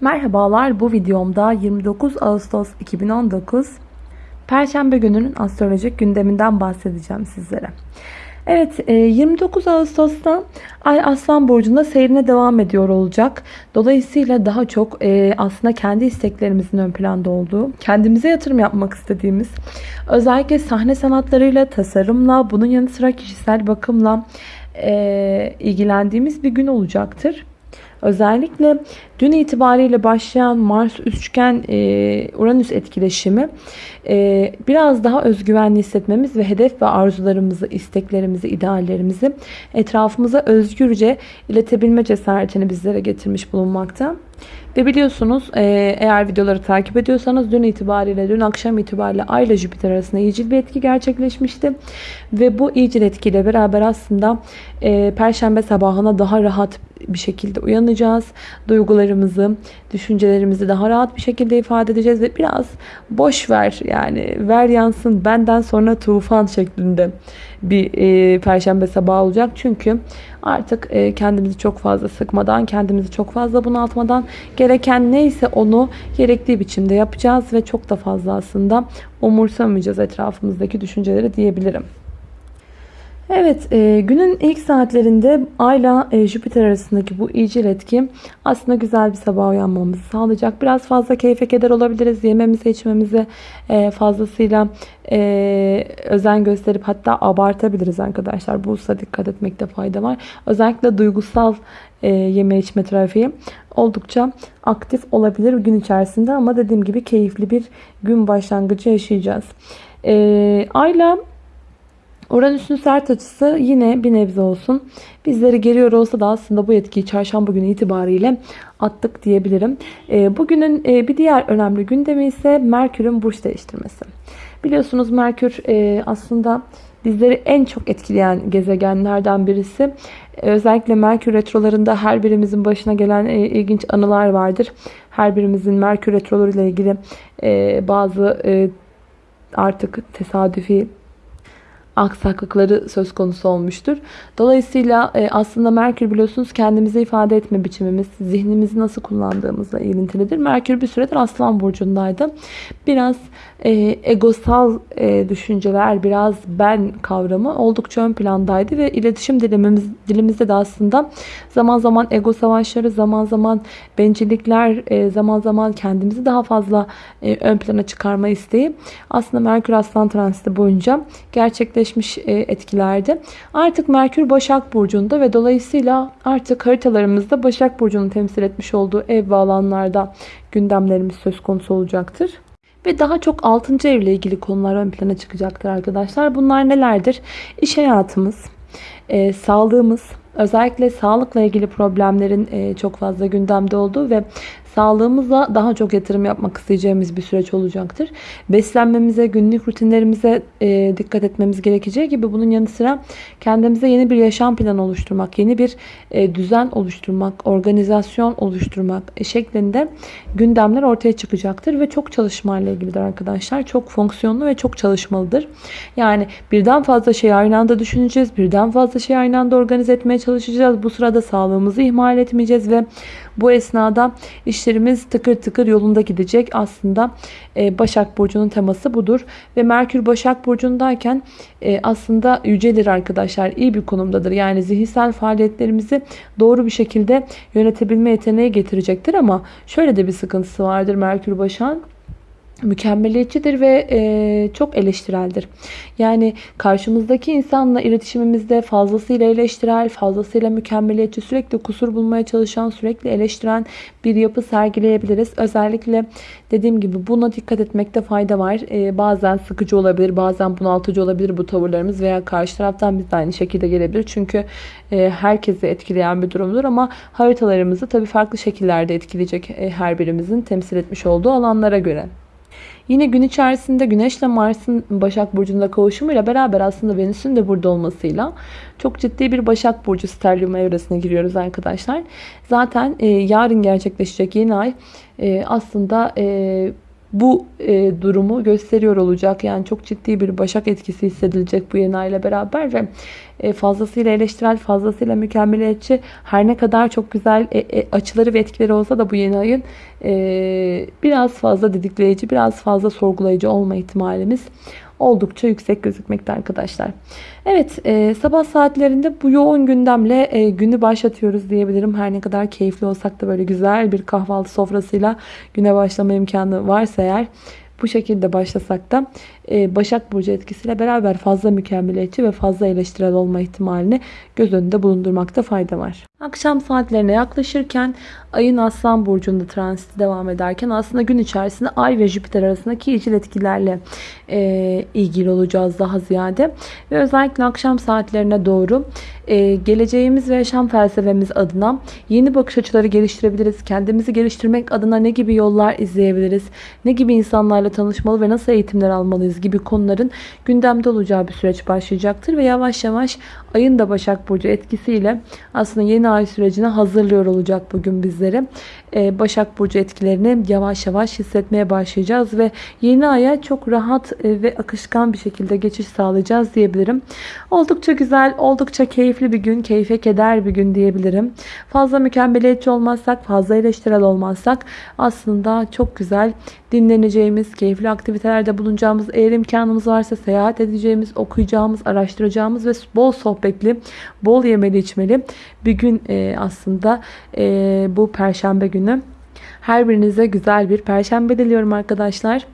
Merhabalar bu videomda 29 Ağustos 2019 Perşembe gününün astrolojik gündeminden bahsedeceğim sizlere. Evet 29 e, Ağustos'ta Ay Aslan Burcu'nda seyrine devam ediyor olacak. Dolayısıyla daha çok e, aslında kendi isteklerimizin ön planda olduğu, kendimize yatırım yapmak istediğimiz, özellikle sahne sanatlarıyla, tasarımla, bunun yanı sıra kişisel bakımla e, ilgilendiğimiz bir gün olacaktır. Özellikle dün itibariyle başlayan Mars üçgen e, Uranüs etkileşimi e, biraz daha özgüvenli hissetmemiz ve hedef ve arzularımızı, isteklerimizi, ideallerimizi etrafımıza özgürce iletebilme cesaretini bizlere getirmiş bulunmakta. Ve biliyorsunuz e, eğer videoları takip ediyorsanız dün itibariyle, dün akşam itibariyle Ay ile Jüpiter arasında iyicil bir etki gerçekleşmişti. Ve bu iyicil etkiyle beraber aslında e, Perşembe sabahına daha rahat bir şekilde uyanacağız. Duygularımızı, düşüncelerimizi daha rahat bir şekilde ifade edeceğiz ve biraz boş ver yani ver yansın benden sonra tufan şeklinde bir e, perşembe sabahı olacak. Çünkü artık e, kendimizi çok fazla sıkmadan, kendimizi çok fazla bunaltmadan gereken neyse onu gerektiği biçimde yapacağız ve çok da fazla aslında umursamayacağız etrafımızdaki düşünceleri diyebilirim. Evet e, günün ilk saatlerinde Ayla e, Jüpiter arasındaki bu iyicil etki aslında güzel bir sabah uyanmamızı sağlayacak. Biraz fazla keyfe keder olabiliriz. Yememize içmemize fazlasıyla e, özen gösterip hatta abartabiliriz arkadaşlar. Bu hususa dikkat etmekte fayda var. Özellikle duygusal e, yeme içme trafiği oldukça aktif olabilir gün içerisinde ama dediğim gibi keyifli bir gün başlangıcı yaşayacağız. Ayla Uranüs'ün sert açısı yine bir nebze olsun. Bizleri geriyor olsa da aslında bu etkiyi çarşamba günü itibariyle attık diyebilirim. Ee, bugünün e, bir diğer önemli gündemi ise Merkür'ün burç değiştirmesi. Biliyorsunuz Merkür e, aslında bizleri en çok etkileyen gezegenlerden birisi. Özellikle Merkür retrolarında her birimizin başına gelen e, ilginç anılar vardır. Her birimizin Merkür retroları ile ilgili bazı artık tesadüfi aksaklıkları söz konusu olmuştur. Dolayısıyla e, aslında Merkür biliyorsunuz kendimize ifade etme biçimimiz, zihnimizi nasıl kullandığımızla ilintilidir. Merkür bir süredir Aslan Burcu'ndaydı. Biraz e, egosal e, düşünceler, biraz ben kavramı oldukça ön plandaydı ve iletişim dilimimiz, dilimizde de aslında zaman zaman ego savaşları, zaman zaman bencillikler, zaman zaman kendimizi daha fazla ön plana çıkarma isteği aslında Merkür Aslan transiti boyunca gerçekleşmiş e, etkilerdi. Artık Merkür Başak Burcu'nda ve dolayısıyla artık haritalarımızda Başak Burcu'nu temsil etmiş olduğu ev ve alanlarda gündemlerimiz söz konusu olacaktır. Ve daha çok 6. evle ilgili konular ön plana çıkacaktır arkadaşlar. Bunlar nelerdir? İş hayatımız, e, sağlığımız, özellikle sağlıkla ilgili problemlerin e, çok fazla gündemde olduğu ve sağlığımıza daha çok yatırım yapmak isteyeceğimiz bir süreç olacaktır. Beslenmemize, günlük rutinlerimize e, dikkat etmemiz gerekeceği gibi bunun yanı sıra kendimize yeni bir yaşam planı oluşturmak, yeni bir e, düzen oluşturmak, organizasyon oluşturmak e, şeklinde gündemler ortaya çıkacaktır ve çok çalışmayla ilgilidir arkadaşlar. Çok fonksiyonlu ve çok çalışmalıdır. Yani birden fazla şey aynı anda düşüneceğiz, birden fazla şey aynı anda organize etmeye çalışacağız. Bu sırada sağlığımızı ihmal etmeyeceğiz ve bu esnada işlerimiz tıkır tıkır yolunda gidecek. Aslında e, Başak Burcu'nun teması budur. Ve Merkür Başak Burcu'ndayken e, aslında yücelir arkadaşlar. iyi bir konumdadır. Yani zihinsel faaliyetlerimizi doğru bir şekilde yönetebilme yeteneği getirecektir. Ama şöyle de bir sıkıntısı vardır Merkür Başak'ın mükemmeliyetçidir ve e, çok eleştireldir. Yani karşımızdaki insanla iletişimimizde fazlasıyla eleştirel, fazlasıyla mükemmeliyetçi, sürekli kusur bulmaya çalışan, sürekli eleştiren bir yapı sergileyebiliriz. Özellikle dediğim gibi buna dikkat etmekte fayda var. E, bazen sıkıcı olabilir, bazen bunaltıcı olabilir bu tavırlarımız veya karşı taraftan biz de aynı şekilde gelebilir. Çünkü e, herkesi etkileyen bir durumdur ama haritalarımızı tabii farklı şekillerde etkileyecek e, her birimizin temsil etmiş olduğu alanlara göre. Yine gün içerisinde Güneş ile Mars'ın Başak Burcu'nda kavuşumuyla beraber aslında Venüs'ün de burada olmasıyla çok ciddi bir Başak Burcu sterlium evresine giriyoruz arkadaşlar. Zaten e, yarın gerçekleşecek yeni ay e, aslında e, bu e, durumu gösteriyor olacak. Yani çok ciddi bir başak etkisi hissedilecek bu yeni ile beraber ve e, fazlasıyla eleştirel, fazlasıyla mükemmeliyetçi her ne kadar çok güzel e, e, açıları ve etkileri olsa da bu yeni ayın e, biraz fazla didikleyici, biraz fazla sorgulayıcı olma ihtimalimiz oldukça yüksek gözükmekte arkadaşlar. Evet e, sabah saatlerinde bu yoğun gündemle e, günü başlatıyoruz diyebilirim. Her ne kadar keyifli olsak da böyle güzel bir kahvaltı sofrasıyla güne başlama imkanı varsa eğer bu şekilde başlasak da e, Başak Burcu etkisiyle beraber fazla mükemmeliyetçi ve fazla eleştirel olma ihtimalini göz önünde bulundurmakta fayda var. Akşam saatlerine yaklaşırken ayın Aslan Burcu'nda transiti devam ederken aslında gün içerisinde Ay ve Jüpiter arasındaki ikili etkilerle e, ilgili olacağız daha ziyade. Ve özellikle akşam saatlerine doğru e, geleceğimiz ve yaşam felsefemiz adına yeni bakış açıları geliştirebiliriz. Kendimizi geliştirmek adına ne gibi yollar izleyebiliriz? Ne gibi insanlarla tanışmalı ve nasıl eğitimler almalıyız gibi konuların gündemde olacağı bir süreç başlayacaktır. Ve yavaş yavaş ayın da Başak Burcu etkisiyle aslında yeni ay sürecine hazırlıyor olacak bugün bizleri. Ee, Başak Burcu etkilerini yavaş yavaş hissetmeye başlayacağız ve yeni aya çok rahat e, ve akışkan bir şekilde geçiş sağlayacağız diyebilirim. Oldukça güzel, oldukça keyifli bir gün, keyfe keder bir gün diyebilirim. Fazla mükemmeliyetçi olmazsak, fazla eleştirel olmazsak aslında çok güzel dinleneceğimiz, keyifli aktivitelerde bulunacağımız, eğer imkanımız varsa seyahat edeceğimiz, okuyacağımız, araştıracağımız ve bol sohbetli, bol yemeli içmeli bir gün e, aslında e, bu perşembe günü. Her birinize güzel bir perşembe diliyorum arkadaşlar.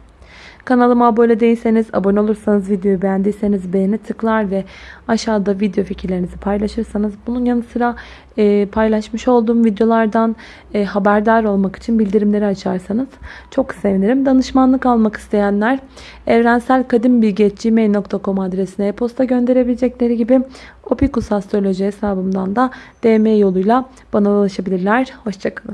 Kanalıma abone değilseniz, abone olursanız, videoyu beğendiyseniz beğeni tıklar ve aşağıda video fikirlerinizi paylaşırsanız bunun yanı sıra e, paylaşmış olduğum videolardan e, haberdar olmak için bildirimleri açarsanız çok sevinirim. Danışmanlık almak isteyenler evrenselkadimbilgi.gmail.com adresine e-posta gönderebilecekleri gibi Opikus Astroloji hesabımdan da DM yoluyla bana ulaşabilirler. Hoşçakalın.